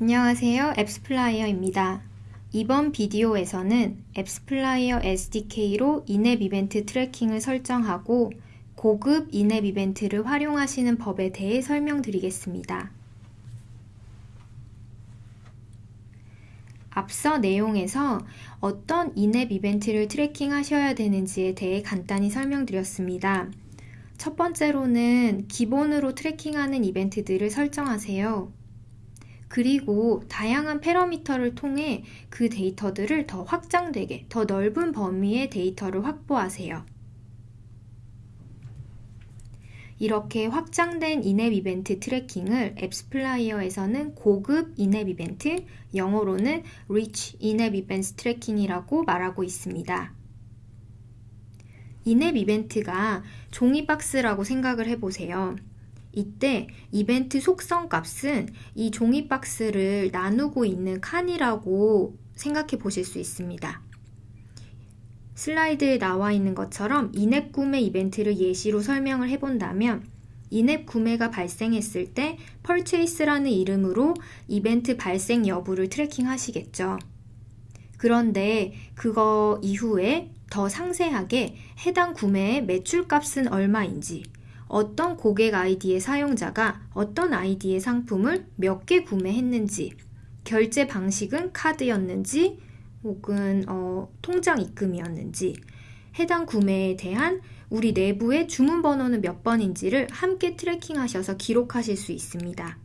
안녕하세요. 앱스플라이어입니다. 이번 비디오에서는 앱스플라이어 SDK로 in-app 이벤트 tracking을 설정하고 고급 in-app 이벤트를 활용하시는 법에 대해 설명드리겠습니다. 앞서 내용에서 어떤 in-app 이벤트를 tracking 하셔야 되는지에 대해 간단히 설명드렸습니다. 첫 번째로는 기본으로 tracking하는 이벤트들을 설정하세요. 그리고 다양한 parameter를 통해 그 데이터들을 더 확장되게, 더 넓은 범위의 데이터를 확보하세요. 이렇게 확장된 in-app 이벤트 tracking을 앱스플라이어에서는 고급 in-app 이벤트, 영어로는 Rich 인앱 이벤트 트래킹이라고 말하고 있습니다. in-app 이벤트가 종이 박스라고 생각을 해보세요. 이때 이벤트 속성 값은 이 종이 박스를 나누고 있는 칸이라고 생각해 보실 수 있습니다. 슬라이드에 나와 있는 것처럼 in-app 구매 이벤트를 예시로 설명을 해본다면 in-app 구매가 발생했을 때 purchase라는 이름으로 이벤트 발생 여부를 tracking 하시겠죠. 그런데 그거 이후에 더 상세하게 해당 구매의 매출값은 얼마인지, 어떤 고객 아이디의 사용자가 어떤 아이디의 상품을 몇 개 구매했는지, 결제 방식은 카드였는지, 혹은 어, 통장 입금이었는지, 해당 구매에 대한 우리 내부의 주문 번호는 몇 번인지를 함께 트래킹하셔서 기록하실 수 있습니다.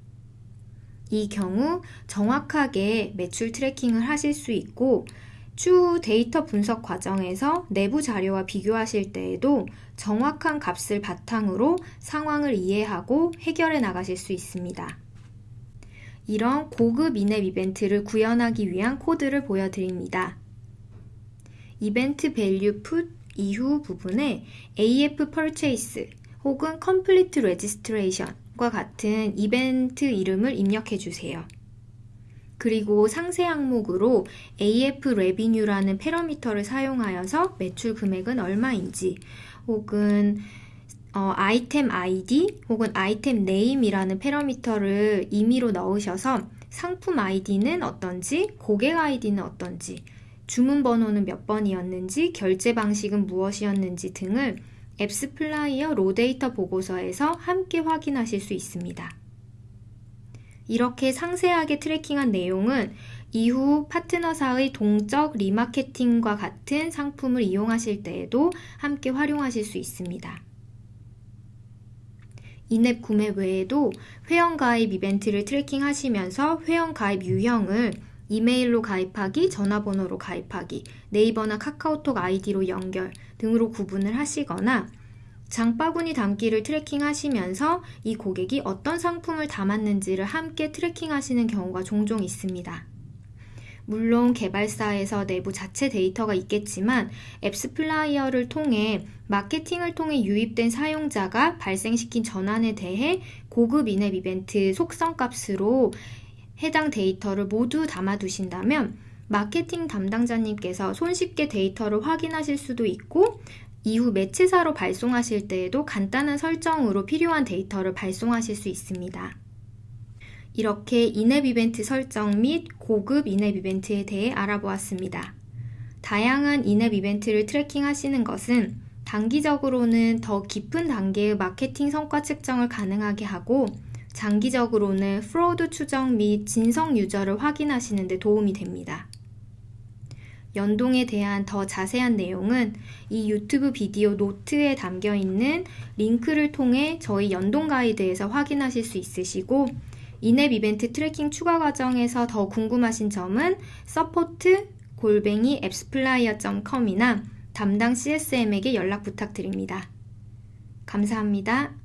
이 경우 정확하게 매출 트래킹을 하실 수 있고 추후 데이터 분석 과정에서 내부 자료와 비교하실 때에도 정확한 값을 바탕으로 상황을 이해하고 해결해 나가실 수 있습니다. 이런 고급 in-app 이벤트를 구현하기 위한 코드를 보여드립니다. event value put 이후 부분에 AF purchase 혹은 complete registration과 같은 이벤트 이름을 입력해 주세요. 그리고 상세 항목으로 AF revenue라는 parameter를 사용하여서 매출 금액은 얼마인지 혹은 어, item ID 혹은 아이템 name이라는 패러미터를 임의로 넣으셔서 상품 아이디는 어떤지, 고객 아이디는 어떤지, 주문 번호는 몇 번이었는지, 결제 방식은 무엇이었는지 등을 앱스플라이어 raw data 보고서에서 함께 확인하실 수 있습니다. 이렇게 상세하게 tracking한 내용은 이후 파트너사의 동적 remarketing과 같은 상품을 이용하실 때에도 함께 활용하실 수 있습니다. in-app 구매 외에도 회원 가입 이벤트를 tracking 하시면서 회원 가입 유형을 이메일로 가입하기, 전화번호로 가입하기, 네이버나 카카오톡 아이디로 연결 등으로 구분을 하시거나 장바구니 담기를 tracking 하시면서 이 고객이 어떤 상품을 담았는지를 함께 tracking 하시는 경우가 종종 있습니다. 물론 개발사에서 내부 자체 데이터가 있겠지만 앱스플라이어를 통해 마케팅을 통해 유입된 사용자가 발생시킨 전환에 대해 고급 in-app 이벤트 속성 값으로 해당 데이터를 모두 담아두신다면 마케팅 담당자님께서 손쉽게 데이터를 확인하실 수도 있고 이후 매체사로 발송하실 때에도 간단한 설정으로 필요한 데이터를 발송하실 수 있습니다. 이렇게 in-app 이벤트 설정 및 고급 in-app 이벤트에 대해 알아보았습니다. 다양한 in-app 이벤트를 tracking 하시는 것은 단기적으로는 더 깊은 단계의 마케팅 성과 측정을 가능하게 하고 장기적으로는 fraud 추정 및 진성 유저를 확인하시는 데 도움이 됩니다. 연동에 대한 더 자세한 내용은 이 유튜브 비디오 노트에 담겨 있는 링크를 통해 저희 연동 가이드에서 확인하실 수 있으시고 in-app 이벤트 tracking 추가 과정에서 더 궁금하신 점은 support 골뱅이 AppsFlyer.com이나 담당 CSM에게 연락 부탁드립니다. 감사합니다.